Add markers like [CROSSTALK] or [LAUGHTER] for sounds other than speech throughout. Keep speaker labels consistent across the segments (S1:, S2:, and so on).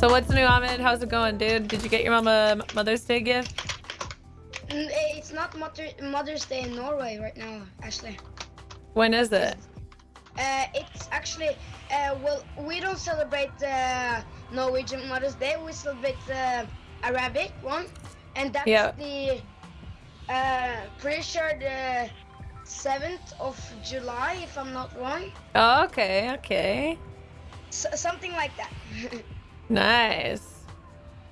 S1: So what's new, Ahmed? How's it going, dude? Did you get your mom a Mother's Day gift?
S2: Mm, eh, It's not Mother, Mother's Day in Norway right now, actually.
S1: When is it?
S2: Uh, it's actually, uh, well, we don't celebrate uh, Norwegian Mother's Day. We celebrate the Arabic one, and that's
S1: Yeah.
S2: the uh, pretty sure the seventh of July, if I'm not wrong.
S1: Oh, okay, okay.
S2: S- something like that. [LAUGHS]
S1: Nice.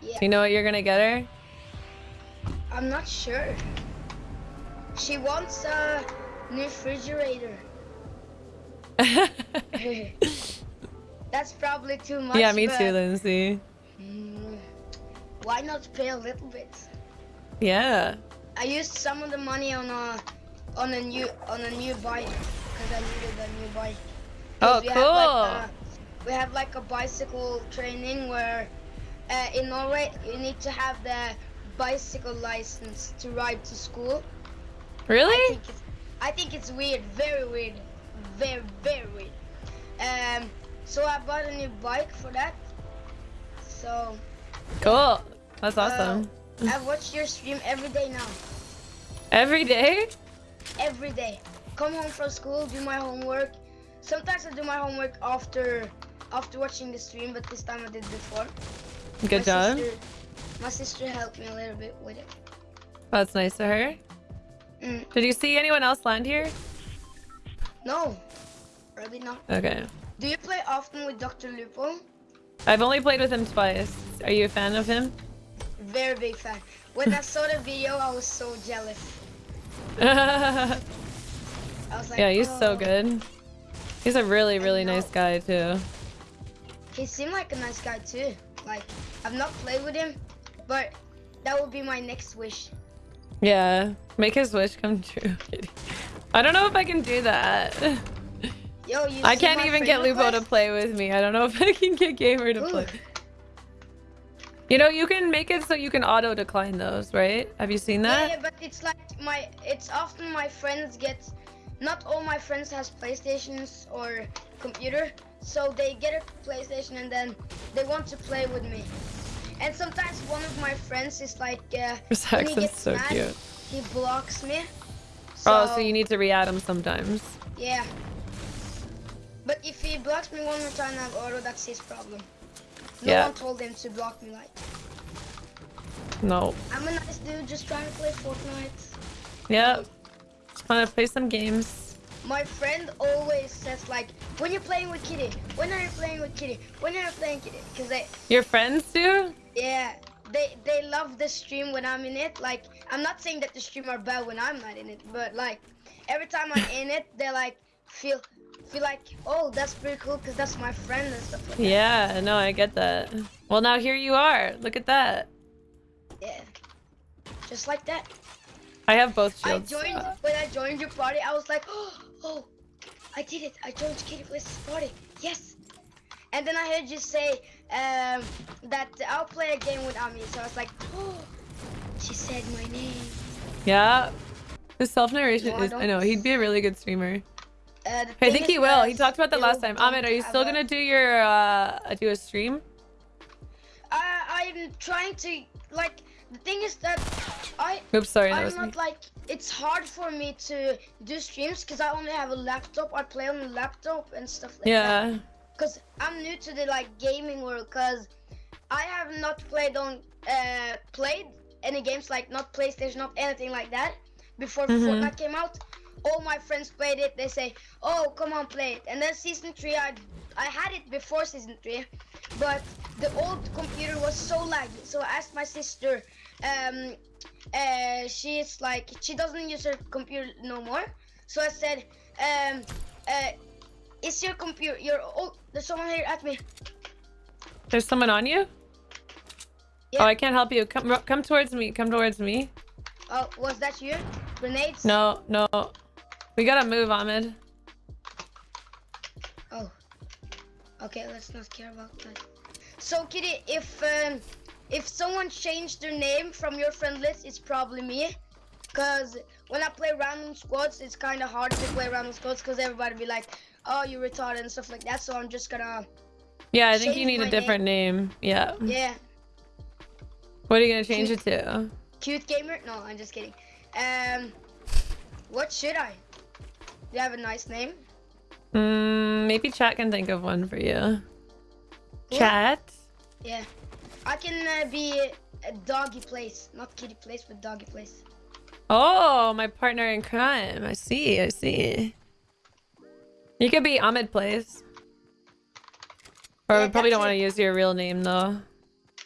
S2: yeah,
S1: Do you know what you're gonna get her?
S2: I'm not sure. She wants a new refrigerator. [LAUGHS] That's probably too much.
S1: yeah, me too, Lindsay.
S2: mm, why not pay a little bit?
S1: Yeah.
S2: I used some of the money on a on a new on a new bike because I needed a new bike.
S1: Oh,
S2: we
S1: cool.
S2: Have like a, we have like a bicycle training where uh, in Norway you need to have the bicycle license to ride to school. I
S1: Really?
S2: think it's, I think it's weird, very weird, very very weird. Um, so I bought a new bike for that. So
S1: Cool. That's
S2: uh,
S1: awesome.
S2: I watch your stream every day now.
S1: Every day?
S2: Every day. Come home from school, do my homework. Sometimes I do my homework after after watching the stream, but this time I did before.
S1: Good
S2: my
S1: job.
S2: Sister, my sister helped me a little bit with it.
S1: That's nice of her.
S2: Mm,
S1: Did you see anyone else land here?
S2: no, really not.
S1: Okay.
S2: Do you play often with Dr. Lupo?
S1: I've only played with him twice. Are you a fan of him?
S2: Very big fan. When I saw the video, I was so jealous. [LAUGHS]
S1: yeah,
S2: like,
S1: he's so
S2: "Oh."
S1: good. He's a really, really nice guy too.
S2: He seemed like a nice guy too. Like I've not played with him, but that would be my next wish.
S1: Yeah, make his wish come [LAUGHS] true. I don't know if I can do that.
S2: Yo, you
S1: I can't even get Lupo to play with me. I don't know [LAUGHS] if I can get Gamer to
S2: Ooh.
S1: play. You know, you can make it so you can auto decline those, right? Have you seen that?
S2: yeah, but it's like my it's often my friends get not all my friends has PlayStations or computer, so they get a PlayStation and then they want to play with me. And sometimes one of my friends is like uh, when he gets
S1: so
S2: mad,
S1: cute.
S2: he blocks me.
S1: oh, so you need to re-add him sometimes.
S2: Yeah. But if he blocks me one more time, I have auto. That's his problem. No
S1: Yeah.
S2: one told him to block me. Like
S1: No.
S2: I'm a nice dude, just trying to play Fortnite.
S1: Yep. Just wanna play some games.
S2: My friend always says like, when you're playing with Kitty, when are you playing with Kitty? When are you playing Kitty? Cause they,
S1: Your friends do?
S2: yeah, they they love the stream when I'm in it. Like, I'm not saying that the stream are bad when I'm not in it, but like, every time I'm [LAUGHS] in it, they like feel feel like, oh, that's pretty cool, cause that's my friend and stuff like that.
S1: Yeah, no, I get that. Well, now here you are. Look at that.
S2: Yeah, just like that.
S1: I have both
S2: I joined
S1: Uh,
S2: when I joined your party. I was like, oh, [GASPS] oh, I did it. I joined KittyPlays's party. Yes. And then I heard you say um, that I'll play a game with Ami. So I was like, oh, [GASPS] she said my name.
S1: yeah. His self-narration
S2: No,
S1: is, I know, he'd be a really good streamer.
S2: Uh,
S1: I think he will. He talked about that last time. Ahmed, are you still gonna do your, uh, do a stream?
S2: I, I'm trying to like. The thing is that I
S1: Oops, sorry,
S2: I'm
S1: was me.
S2: not like it's hard for me to do streams because I only have a laptop. I play on the laptop and stuff like that.
S1: Yeah.
S2: Cause I'm new to the like gaming world. Cause I have not played on uh played any games like not PlayStation, not anything like that before
S1: Mhm.
S2: Fortnite came out. All my friends played it. They say, "Oh, come on, play it." And then season three, I I had it before season three, but the old computer was so laggy. So I asked my sister. Um, uh, she's like she doesn't use her computer no more. So I said, um, uh, is your computer your oh there's someone here at me.
S1: There's someone on you?
S2: Yeah.
S1: Oh, I can't help you. Come, come towards me. Come towards me.
S2: Oh, was that you? Grenades?
S1: No, no. We gotta move, Ahmed.
S2: Oh. Okay, let's not care about that. So Kitty, if um, if someone changed their name from your friend list, it's probably me. Cause when I play random squads, it's kind of hard to play random squads because everybody be like, "Oh, you retarded" and stuff like that. So I'm just gonna,
S1: Yeah, I think you need a different name. Yeah.
S2: yeah,
S1: What are you gonna change it to?
S2: cute gamer. No, I'm just kidding. Um, what should I? You have a nice name?
S1: Mm, maybe chat can think of one for you.
S2: Yeah.
S1: Chat.
S2: Yeah, I can uh, be a doggy plays, not kitty plays, but doggy plays.
S1: Oh, my partner in crime. I see. I see. You could be Ahmed Plays. Or
S2: Yeah,
S1: we probably don't want to use your real name though.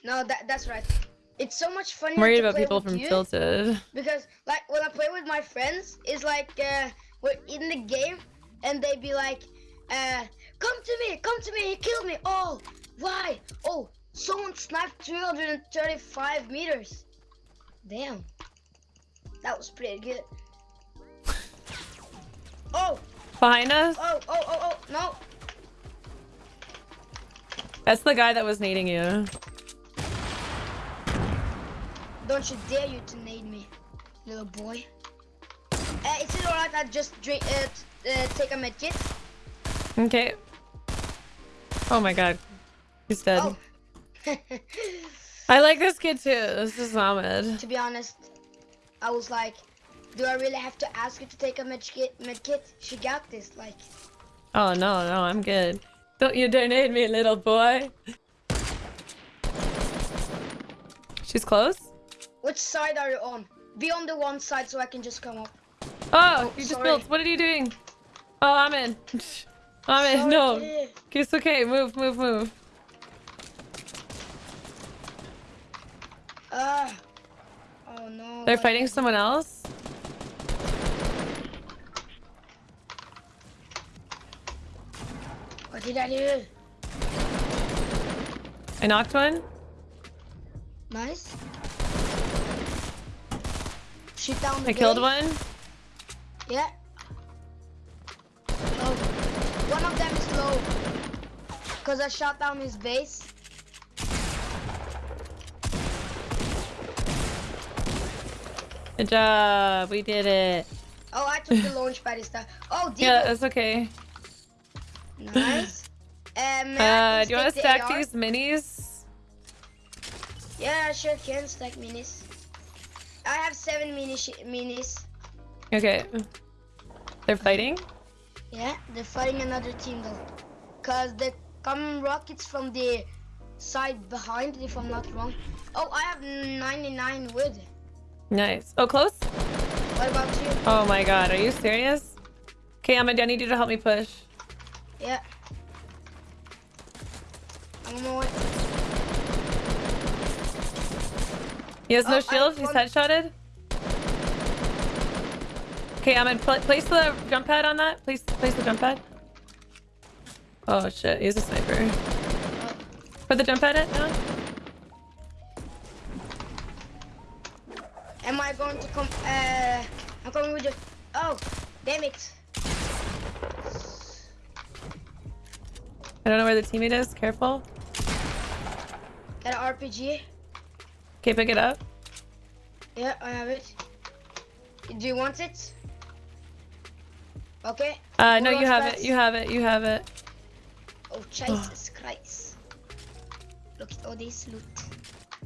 S2: No, that that's right. It's so much funnier
S1: I'm worried about people from. Tilted.
S2: Because like when I play with my friends, it's like uh, we're in the game and they'd be like, uh, "Come to me, come to me, he killed me." Oh, why? Oh, someone sniped 335 meters. Damn, that was pretty good. [LAUGHS] Oh,
S1: Behind us?
S2: oh, oh, oh, oh, no.
S1: That's the guy that was nading you.
S2: Don't you dare you to nade me, little boy. Uh, is it alright? I just drink, uh, uh, take a medkit.
S1: Okay. Oh my god. He's dead.
S2: Oh. [LAUGHS]
S1: I like this kid too. This is Ahmed.
S2: to be honest, I was like, do I really have to ask her to take a med kit? Med kit? She got this. Like,
S1: Oh no, no, I'm good. Don't you dare nade me, little boy. She's close?
S2: which side are you on? Be on the one side so I can just come up.
S1: Oh, you just built. What are you doing? Oh, I'm in. [LAUGHS] I'm in.
S2: Sorry,
S1: No.
S2: kid.
S1: It's okay. Move, move, move.
S2: Ah. oh no.
S1: They're fighting someone else?
S2: What did I do?
S1: I knocked one.
S2: Nice. Shoot down the
S1: I killed one.
S2: Yeah. Oh, one of them is low. Cause I shot down his base.
S1: Good job. We did it.
S2: Oh, I took the launch pad instead. Oh, [LAUGHS] deep.
S1: Yeah, that's okay.
S2: Nice. [LAUGHS] Um,
S1: Uh, do you want to stack these minis?
S2: Yeah, I sure can stack minis. I have seven mini minis.
S1: Okay. They're fighting?
S2: Yeah, they're fighting another team though. Cause they come rockets from the side behind, if I'm not wrong. Oh, I have 99 wood.
S1: Nice. Oh, close?
S2: What about you?
S1: Oh my god, are you serious? Okay, Ahmed, I need you to help me push.
S2: Yeah. I'm on my way.
S1: He has
S2: Oh,
S1: no shield. He's headshotted. Okay, I'm in pl place the jump pad on that. Place, place the jump pad. Oh shit, he's a sniper. Put the jump pad in now.
S2: Am I going to come? Uh, I'm coming with you. Oh, damn it.
S1: I don't know where the teammate is. Careful.
S2: Got an RPG.
S1: Okay, pick it up.
S2: Yeah, I have it. Do you want it? Okay.
S1: Uh, no, you have it. You have it. You have it.
S2: Oh, Jesus Christ. Look at all this loot.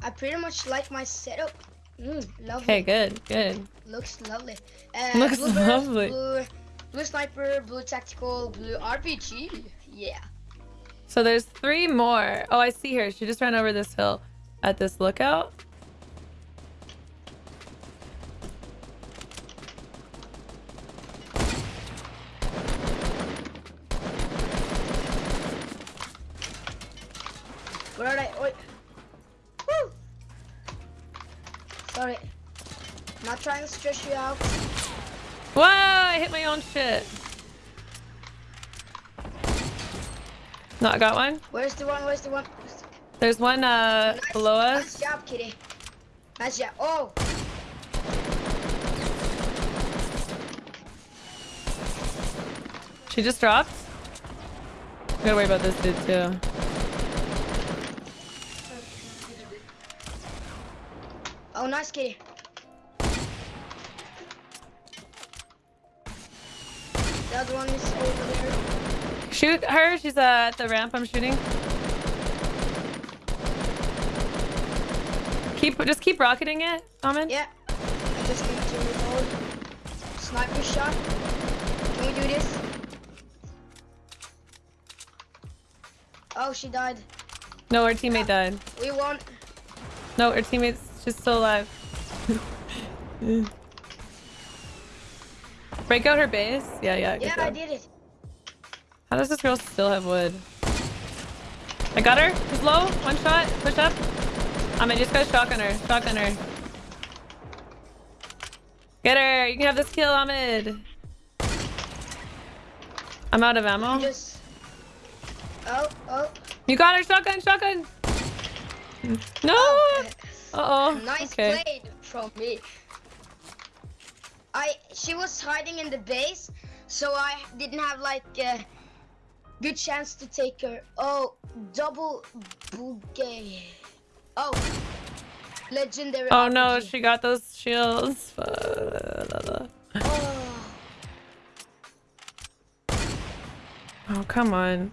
S2: I pretty much like my setup. Mm, lovely.
S1: Okay, good, good.
S2: Looks lovely. Uh,
S1: Looks
S2: blue
S1: lovely.
S2: Blue, blue sniper, blue tactical, blue RPG. Yeah.
S1: So there's three more. Oh, I see her. She just ran over this hill at this lookout.
S2: Sorry. Not trying to stress you out.
S1: Whoa! I hit my own shit. No, I got one.
S2: Where's the one? Where's the one? Where's the-
S1: There's one uh
S2: Nice,
S1: below
S2: Nice job, kitty. Nice job. Oh,
S1: She just dropped. Gotta worry about this dude too.
S2: Oh, nice kitty. The other one is over there.
S1: Shoot her. She's uh, at the ramp. I'm shooting. Keep just keep rocketing it, Ahmed.
S2: Yeah. I just need to reload. Sniper shot. Can we do this? Oh, she died.
S1: No, her teammate died.
S2: We won.
S1: No, her teammate's she's still alive. Break out her base. Yeah, yeah.
S2: Yeah, I did it.
S1: How does this girl still have wood? I got her. She's low. One shot. Push up. I mean, just go shotgun her. Shotgun her. Get her. You can have this kill, Ahmed. I'm out of ammo.
S2: Just. Oh, oh.
S1: You got her. Shotgun. Shotgun. Oh, no.
S2: oh.
S1: Uh oh.
S2: Nice
S1: okay.
S2: played from me. I she was hiding in the base, so I didn't have like a good chance to take her. Oh, double bouquet. Oh, legendary.
S1: Oh no, she got those shields. Oh,
S2: Oh,
S1: come on.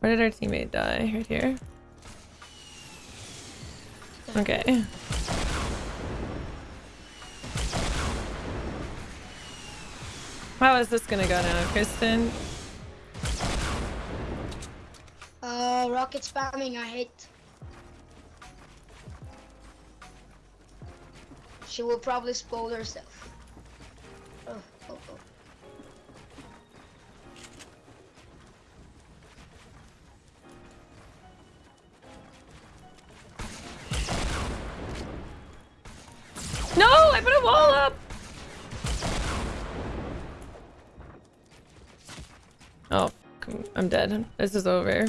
S1: Where did our teammate die? Right here. Okay. How is this gonna go now, Kristen?
S2: uh, rocket spamming. I hate. She will probably spoil herself. Oh,
S1: I'm dead. This is over.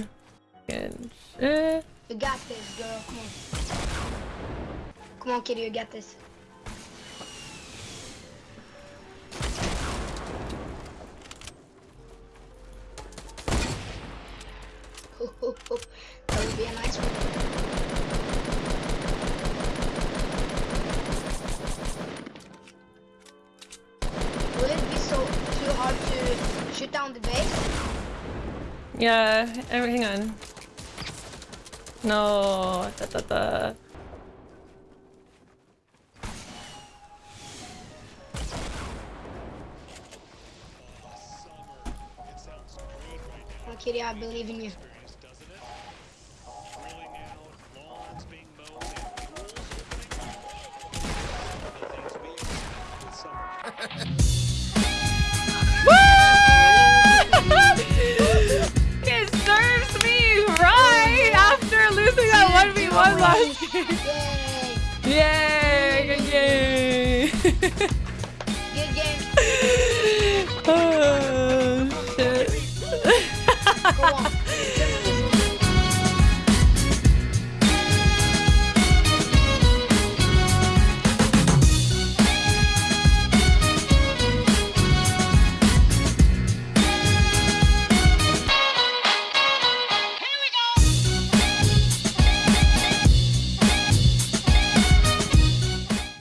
S1: Fucking shit.
S2: You got this, girl. Come on. Come on, kitty. You got this. that would be a nice one. Will it be so too hard to shoot down the base?
S1: Yeah, hang on. No, da, da, da.
S2: Kitty. I believe in you. Yay!
S1: Yay! Yay! [LAUGHS]